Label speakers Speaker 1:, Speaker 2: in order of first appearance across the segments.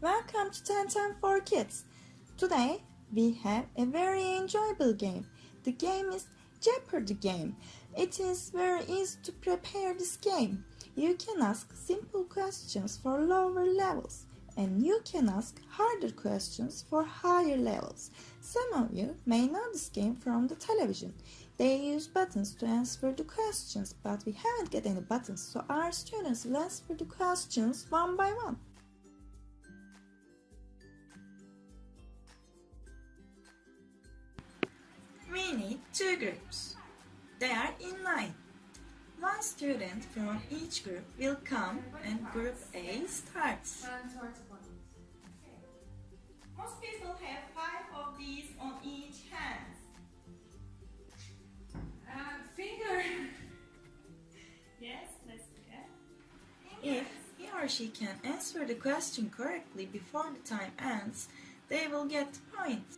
Speaker 1: welcome to 1010 for Kids. Today we have a very enjoyable game. The game is Jeopardy game. It is very easy to prepare this game. You can ask simple questions for lower levels and you can ask harder questions for higher levels. Some of you may know this game from the television. They use buttons to answer the questions, but we haven't got any buttons, so our students will answer the questions one by one. We need two groups. They are in line. One student from each group will come and group A starts. Most people have five of these on each hand.
Speaker 2: Uh, finger.
Speaker 1: Yes, let's look If he or she can answer the question correctly before the time ends, they will get the point.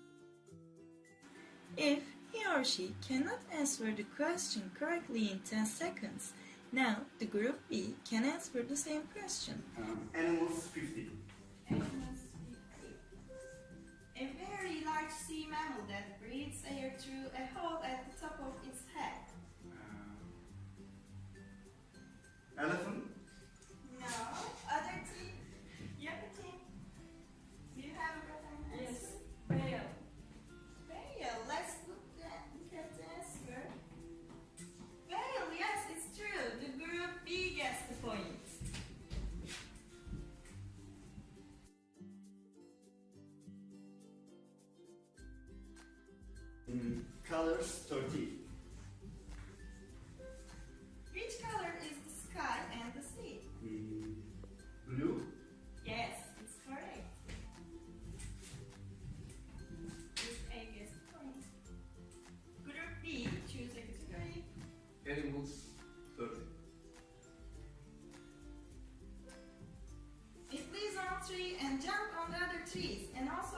Speaker 1: If he or she cannot answer the question correctly in 10 seconds, now the group B can answer the same question.
Speaker 3: Um, animals 50.
Speaker 1: A very large sea mammal that breathes air through a hole at the top of its head.
Speaker 3: Colors 30.
Speaker 1: Which color is the sky and the sea?
Speaker 3: Mm, blue?
Speaker 1: Yes, it's correct. This egg is point. Group B, choose a category.
Speaker 4: Animals 30.
Speaker 1: It lives on tree and jump on the other trees and also